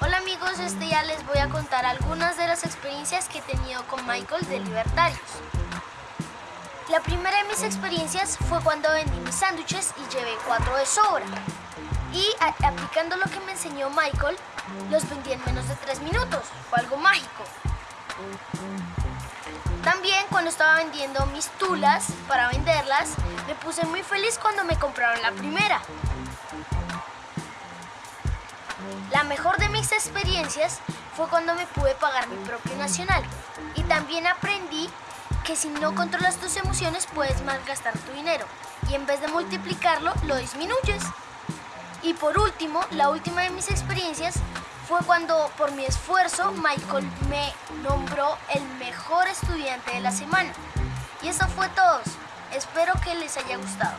Hola amigos, este día les voy a contar algunas de las experiencias que he tenido con Michael de Libertarios. La primera de mis experiencias fue cuando vendí mis sándwiches y llevé cuatro de sobra. Y aplicando lo que me enseñó Michael, los vendí en menos de tres minutos. Fue algo mágico. Estaba vendiendo mis tulas para venderlas, me puse muy feliz cuando me compraron la primera. La mejor de mis experiencias fue cuando me pude pagar mi propio nacional. Y también aprendí que si no controlas tus emociones puedes malgastar tu dinero. Y en vez de multiplicarlo, lo disminuyes. Y por último, la última de mis experiencias fue cuando por mi esfuerzo Michael me nombró el estudiante de la semana. Y eso fue todo. Espero que les haya gustado.